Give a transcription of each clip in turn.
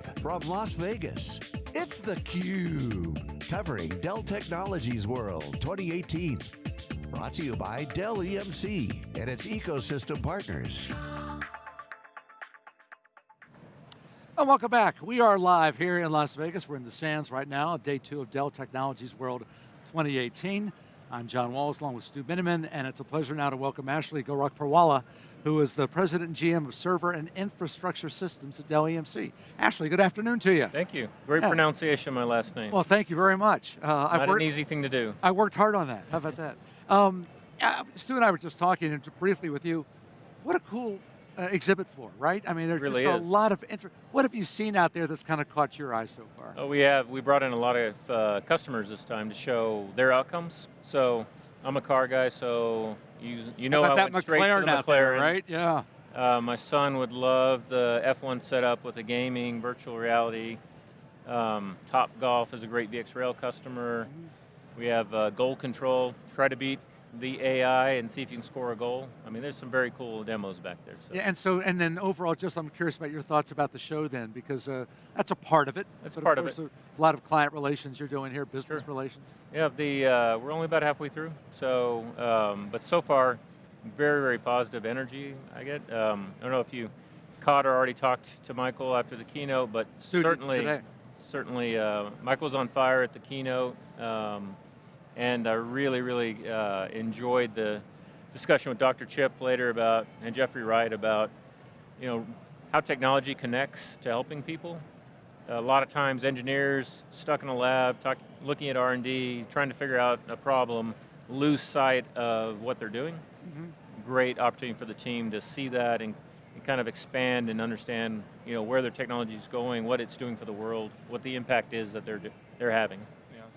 Live from Las Vegas, it's theCUBE, covering Dell Technologies World 2018. Brought to you by Dell EMC and its ecosystem partners. And welcome back. We are live here in Las Vegas. We're in the Sands right now, day two of Dell Technologies World 2018. I'm John Walls along with Stu Miniman, and it's a pleasure now to welcome Ashley Gorakhpurwalla, who is the President and GM of Server and Infrastructure Systems at Dell EMC. Ashley, good afternoon to you. Thank you. Great yeah. pronunciation of my last name. Well, thank you very much. Uh, Not I've worked, an easy thing to do. I worked hard on that, how about that? Um, Stu and I were just talking briefly with you. What a cool uh, exhibit floor, right? I mean, there's really just is. a lot of interest. What have you seen out there that's kind of caught your eye so far? Oh, we have. We brought in a lot of uh, customers this time to show their outcomes. So I'm a car guy, so you you know how I that McLaren straight to the McLaren, there, right? Yeah. Uh, my son would love the F1 setup with the gaming, virtual reality. Um, Top Golf is a great VxRail customer. Mm -hmm. We have uh, goal control, try to beat the AI and see if you can score a goal. I mean, there's some very cool demos back there. So. Yeah, and so, and then overall, just I'm curious about your thoughts about the show then, because uh, that's a part of it. That's but part of, of it. A lot of client relations you're doing here, business sure. relations. Yeah, the uh, we're only about halfway through, so, um, but so far, very, very positive energy I get. Um, I don't know if you caught or already talked to Michael after the keynote, but certainly, today. certainly, uh, Michael's on fire at the keynote. Um, and I really, really uh, enjoyed the discussion with Dr. Chip later about, and Jeffrey Wright about, you know, how technology connects to helping people. A lot of times engineers stuck in a lab, talk, looking at R&D, trying to figure out a problem, lose sight of what they're doing. Mm -hmm. Great opportunity for the team to see that and, and kind of expand and understand you know, where their technology is going, what it's doing for the world, what the impact is that they're, they're having.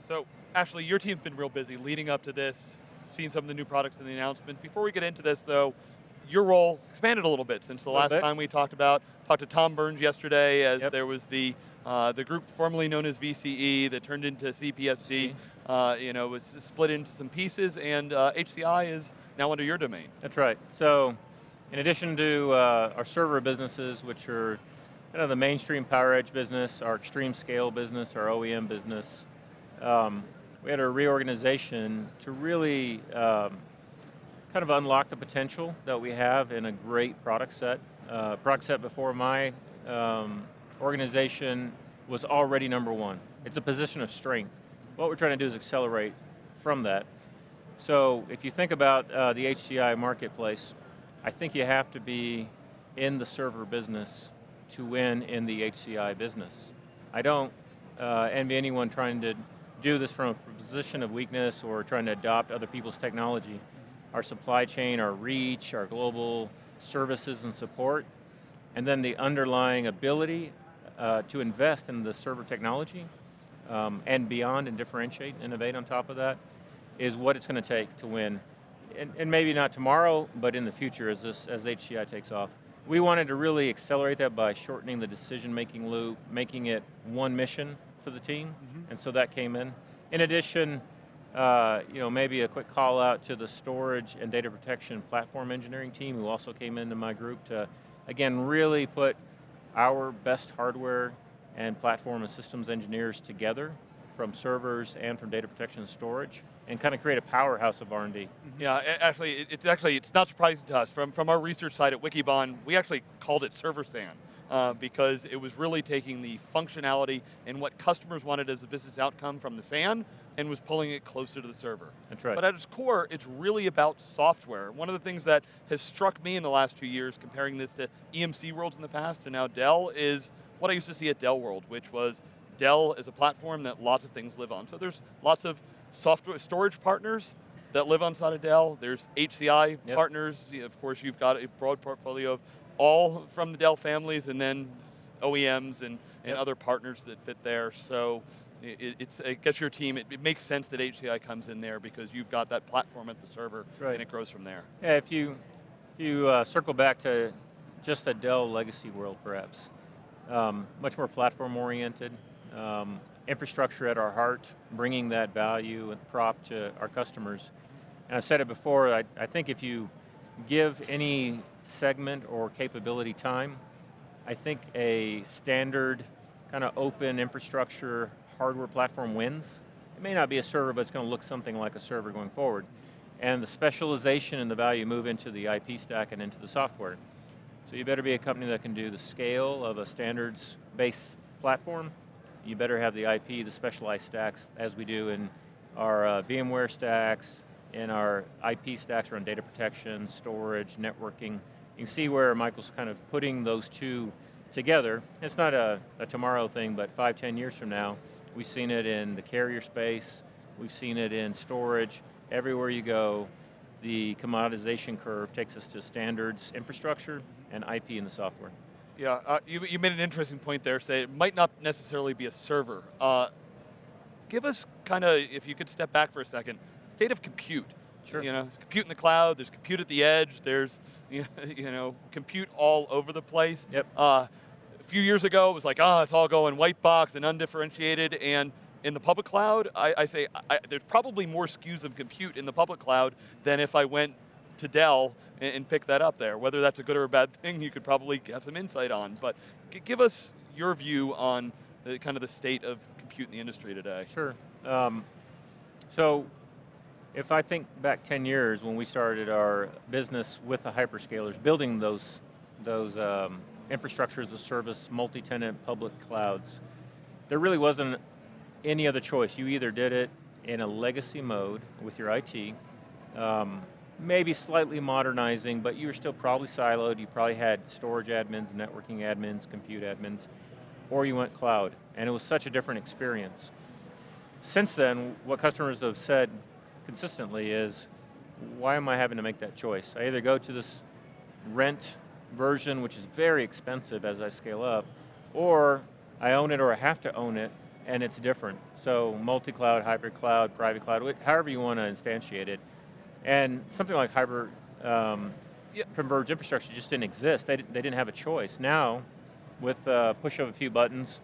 So Ashley, your team's been real busy leading up to this, seeing some of the new products in the announcement. Before we get into this though, your role expanded a little bit since the last bit. time we talked about, talked to Tom Burns yesterday as yep. there was the uh, the group formerly known as VCE that turned into CPSG, uh, you know, was split into some pieces and uh, HCI is now under your domain. That's right. So, in addition to uh, our server businesses, which are kind of the mainstream PowerEdge business, our extreme scale business, our OEM business, um, we had a reorganization to really um, kind of unlock the potential that we have in a great product set. Uh, product set before my um, organization was already number one. It's a position of strength. What we're trying to do is accelerate from that. So if you think about uh, the HCI marketplace, I think you have to be in the server business to win in the HCI business. I don't uh, envy anyone trying to do this from a position of weakness or trying to adopt other people's technology. Our supply chain, our reach, our global services and support, and then the underlying ability uh, to invest in the server technology um, and beyond and differentiate innovate on top of that is what it's going to take to win. And, and, maybe not tomorrow, but in the future as, this, as HCI takes off. We wanted to really accelerate that by shortening the decision-making loop, making it one mission for the team, mm -hmm. and so that came in. In addition, uh, you know, maybe a quick call out to the storage and data protection platform engineering team who also came into my group to, again, really put our best hardware and platform and systems engineers together from servers and from data protection and storage and kind of create a powerhouse of R&D. Yeah, actually, it's actually, it's not surprising to us. From, from our research side at Wikibon, we actually called it Server SAN uh, because it was really taking the functionality and what customers wanted as a business outcome from the SAN and was pulling it closer to the server. That's right. But at its core, it's really about software. One of the things that has struck me in the last two years, comparing this to EMC worlds in the past and now Dell, is what I used to see at Dell World, which was Dell is a platform that lots of things live on. So there's lots of software storage partners that live on side of Dell. There's HCI yep. partners. Of course, you've got a broad portfolio of all from the Dell families and then OEMs and, and yep. other partners that fit there. So it, it's, it gets your team, it, it, makes sense that HCI comes in there because you've got that platform at the server right. and it grows from there. Yeah, if you, if you uh, circle back to just a Dell legacy world perhaps, um, much more platform oriented, um, infrastructure at our heart, bringing that value and prop to our customers. And I've said it before, I, I think if you give any segment or capability time, I think a standard kind of open infrastructure hardware platform wins. It may not be a server, but it's going to look something like a server going forward. And the specialization and the value move into the IP stack and into the software. So you better be a company that can do the scale of a standards-based platform. You better have the IP, the specialized stacks, as we do in our uh, VMware stacks, in our IP stacks around data protection, storage, networking. You can see where Michael's kind of putting those two together. It's not a, a tomorrow thing, but five, ten years from now, we've seen it in the carrier space, we've seen it in storage, everywhere you go, the commoditization curve takes us to standards infrastructure and IP in the software. Yeah, uh, you, you made an interesting point there, say it might not necessarily be a server. Uh, give us kind of, if you could step back for a second, state of compute. Sure. You know, there's compute in the cloud, there's compute at the edge, there's you know, compute all over the place. Yep. Uh, a few years ago, it was like, ah, oh, it's all going white box and undifferentiated, and in the public cloud, I, I say I, there's probably more SKUs of compute in the public cloud than if I went to Dell and, and pick that up there. Whether that's a good or a bad thing, you could probably have some insight on. But give us your view on the, kind of the state of compute in the industry today. Sure. Um, so if I think back 10 years when we started our business with the hyperscalers, building those, those um, infrastructures of service, multi-tenant public clouds, there really wasn't any other choice. You either did it in a legacy mode with your IT, um, maybe slightly modernizing, but you were still probably siloed. You probably had storage admins, networking admins, compute admins, or you went cloud. And it was such a different experience. Since then, what customers have said consistently is, why am I having to make that choice? I either go to this rent version, which is very expensive as I scale up, or I own it or I have to own it, and it's different. So multi-cloud, hybrid cloud, private cloud, however you want to instantiate it. And something like hybrid um, converged infrastructure just didn't exist. They, they didn't have a choice. Now, with uh, push of a few buttons,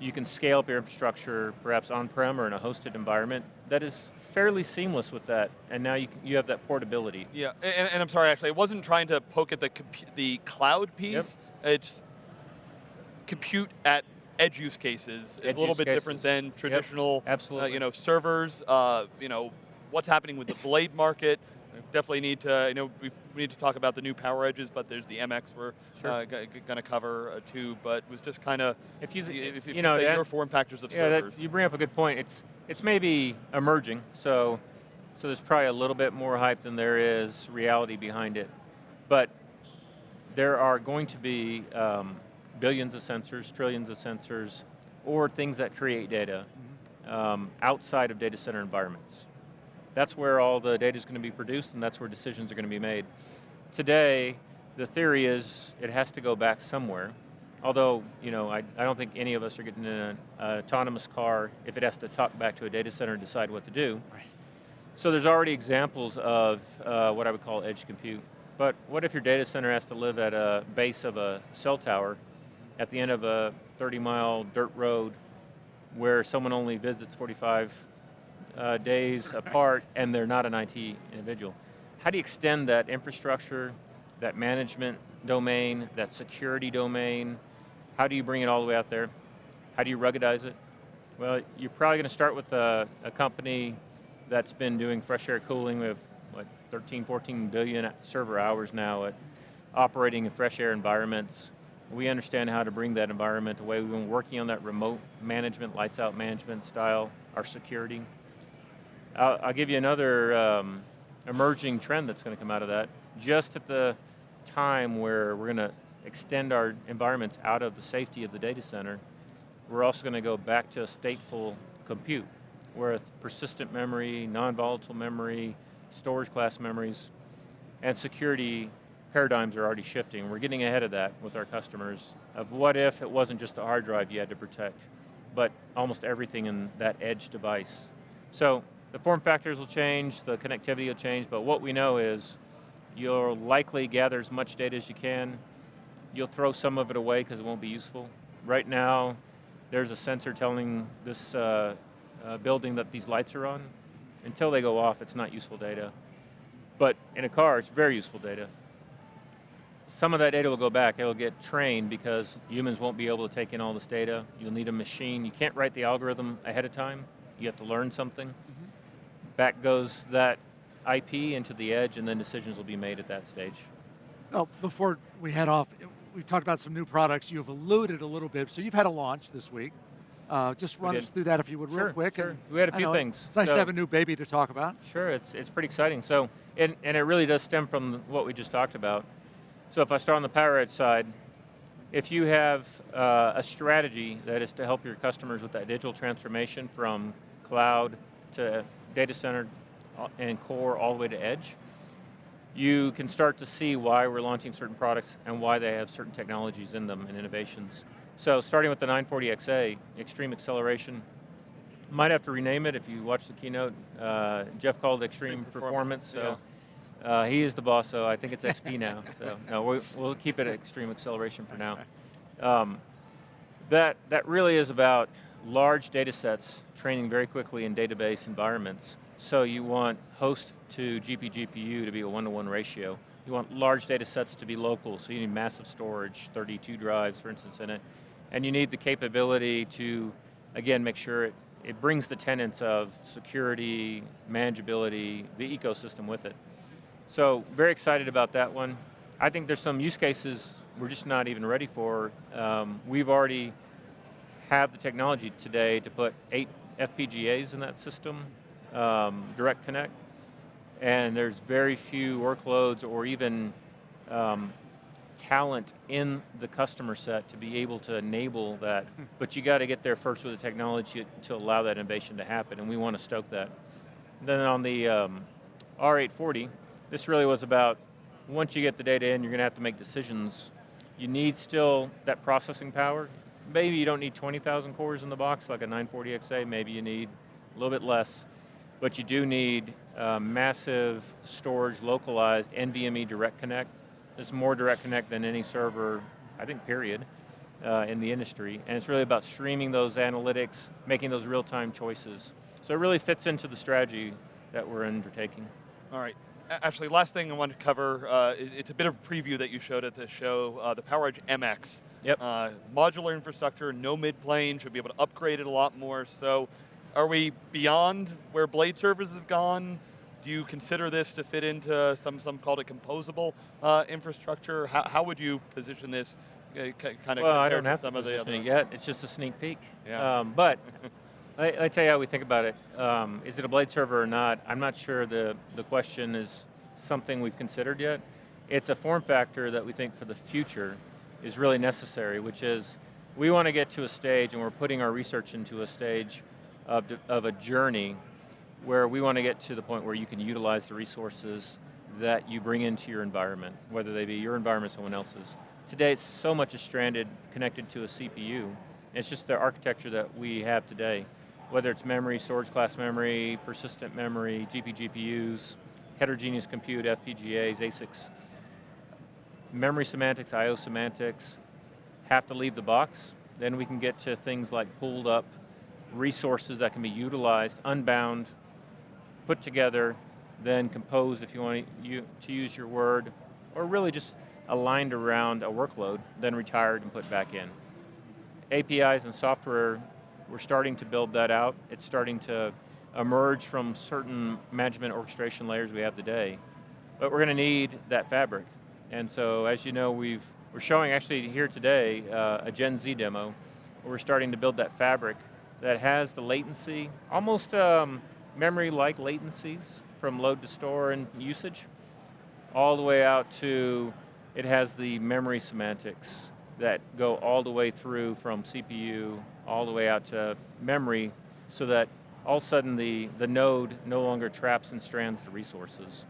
you can scale up your infrastructure, perhaps on-prem or in a hosted environment, that is fairly seamless with that, and now you, you have that portability. Yeah, and, and I'm sorry, Ashley, I wasn't trying to poke at the, the cloud piece, yep. it's compute at edge use cases edge is a little bit cases. different than traditional, yep. absolutely. Uh, you know, servers. Uh, you know, what's happening with the blade market? Definitely need to, you know, we need to talk about the new PowerEdges, but there's the MX we're sure. uh, going to cover uh, too. But was just kind of, if you, if, if you, know, your form factors of yeah, servers. That, you bring up a good point. It's it's maybe emerging, so so there's probably a little bit more hype than there is reality behind it, but there are going to be um, billions of sensors, trillions of sensors, or things that create data mm-hmm. um, outside of data center environments. That's where all the data is going to be produced and that's where decisions are going to be made. Today, the theory is it has to go back somewhere. Although, you know, I, I don't think any of us are getting in an autonomous car if it has to talk back to a data center and decide what to do. Right. So there's already examples of uh, what I would call edge compute. But what if your data center has to live at a base of a cell tower at the end of a 30 mile dirt road where someone only visits 45 uh, days apart and they're not an IT individual. How do you extend that infrastructure, that management domain, that security domain? How do you bring it all the way out there? How do you ruggedize it? Well, you're probably going to start with a, a company that's been doing fresh air cooling. Have what 13, 14 billion server hours now at operating in fresh air environments. We understand how to bring that environment away. We've been working on that remote management, lights out management style, our security. I'll, I'll give you another um, emerging trend that's going to come out of that. Just at the time where we're going to extend our environments out of the safety of the data center, we're also going to go back to a stateful compute with persistent memory, non-volatile memory, storage class memories, and security paradigms are already shifting. We're getting ahead of that with our customers of what if it wasn't just a hard drive you had to protect, but almost everything in that edge device. So the form factors will change, the connectivity will change, but what we know is you'll likely gather as much data as you can. You'll throw some of it away because it won't be useful. Right now, there's a sensor telling this uh, uh, building that these lights are on. Until they go off, it's not useful data. But in a car, it's very useful data. some of that data will go back. It'll get trained because humans won't be able to take in all this data. You'll need a machine. You can't write the algorithm ahead of time. You have to learn something. Mm -hmm. Back goes that IP into the edge and then decisions will be made at that stage. Well, before we head off, we've talked about some new products. You've alluded a little bit. So you've had a launch this week. Uh, just run us through that if you would sure, real quick. Sure. we had a few things. It's nice so, to have a new baby to talk about. Sure, it's, it's pretty exciting. So, and, and it really does stem from what we just talked about. So if I start on the PowerEdge side, if you have uh, a strategy that is to help your customers with that digital transformation from cloud to data center uh, and core all the way to edge, you can start to see why we're launching certain products and why they have certain technologies in them and innovations. So starting with the 940XA, Extreme Acceleration, might have to rename it if you watch the keynote. Uh, Jeff called it Extreme, Extreme Performance, performance so uh, he is the boss, so I think it's XP now. So no, we, will keep it Extreme Acceleration for now. Um, that, that really is about large data sets training very quickly in database environments. So you want host to GP GPU to be a one-to-one -one ratio. You want large data sets to be local, so you need massive storage, 32 drives, for instance, in it. And you need the capability to, again, make sure it, it brings the tenets of security, manageability, the ecosystem with it. So very excited about that one. I think there's some use cases we're just not even ready for. Um, we've already have the technology today to put eight FPGAs in that system, um, direct connect, and there's very few workloads or even um, talent in the customer set to be able to enable that, but you got to get there first with the technology to allow that innovation to happen, and we want to stoke that. And then on the um, R840, this really was about, once you get the data in, you're going to have to make decisions. You need still that processing power. Maybe you don't need 20,000 cores in the box like a 940XA, maybe you need a little bit less, but you do need uh, massive storage localized NVMe direct connect it's more direct connect than any server, I think, period, uh, in the industry. And it's really about streaming those analytics, making those real-time choices. So it really fits into the strategy that we're undertaking. All right. Ashley, last thing I wanted to cover, uh, it's a bit of a preview that you showed at the show, uh, the PowerEdge MX. Yep. Uh, modular infrastructure, no mid-plane, should be able to upgrade it a lot more. So are we beyond where blade servers have gone? Do you consider this to fit into some, some called it composable uh, infrastructure? How, how would you position this uh, kind of Well, I don't have some to position it yet. It's just a sneak peek. Yeah. Um, but I, I tell you how we think about it. Um, is it a blade server or not? I'm not sure the, the question is something we've considered yet. It's a form factor that we think for the future is really necessary, which is we want to get to a stage and we're putting our research into a stage of, of a journey where we want to get to the point where you can utilize the resources that you bring into your environment, whether they be your environment or someone else's. Today it's so much is stranded, connected to a CPU. It's just the architecture that we have today. Whether it's memory, storage class memory, persistent memory, GP GPUs, heterogeneous compute, FPGAs, ASICs. Memory semantics, IO semantics, have to leave the box. Then we can get to things like pulled up resources that can be utilized, unbound, put together, then composed if you want to use your word, or really just aligned around a workload, then retired and put back in. APIs and software, we're starting to build that out. It's starting to emerge from certain management orchestration layers we have today. But we're going to need that fabric. And so as you know, we've, we're showing actually here today uh, a Gen Z demo. we're starting to build that fabric that has the latency, almost um, memory-like latencies from load to store and usage, all the way out to, it has the memory semantics that go all the way through from CPU, all the way out to memory, so that all of a sudden the, the node no longer traps and strands the resources.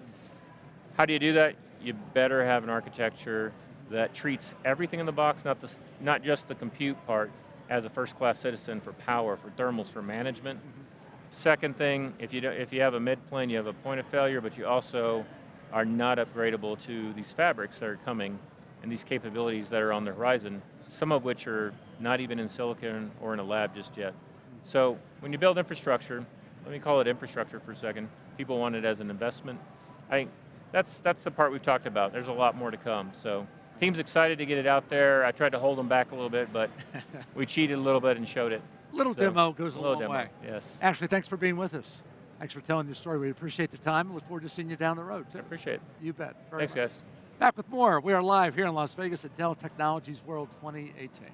How do you do that? You better have an architecture that treats everything in the box, not, the, not just the compute part, as a first-class citizen for power, for thermals, for management. Mm -hmm. Second thing, if you, if you have a mid-plane, you have a point of failure, but you also are not upgradable to these fabrics that are coming and these capabilities that are on the horizon, some of which are not even in silicon or in a lab just yet. So when you build infrastructure, let me call it infrastructure for a second, people want it as an investment. I think that's, that's the part we've talked about. There's a lot more to come, so team's excited to get it out there. I tried to hold them back a little bit, but we cheated a little bit and showed it. Little so, demo goes a, little long demo, way. Yes. Ashley, thanks for being with us. Thanks for telling the story. We appreciate the time. Look forward to seeing you down the road. Too. I appreciate it. You bet. Very thanks, much. guys. Back with more. We are live here in Las Vegas at Dell Technologies World 2018.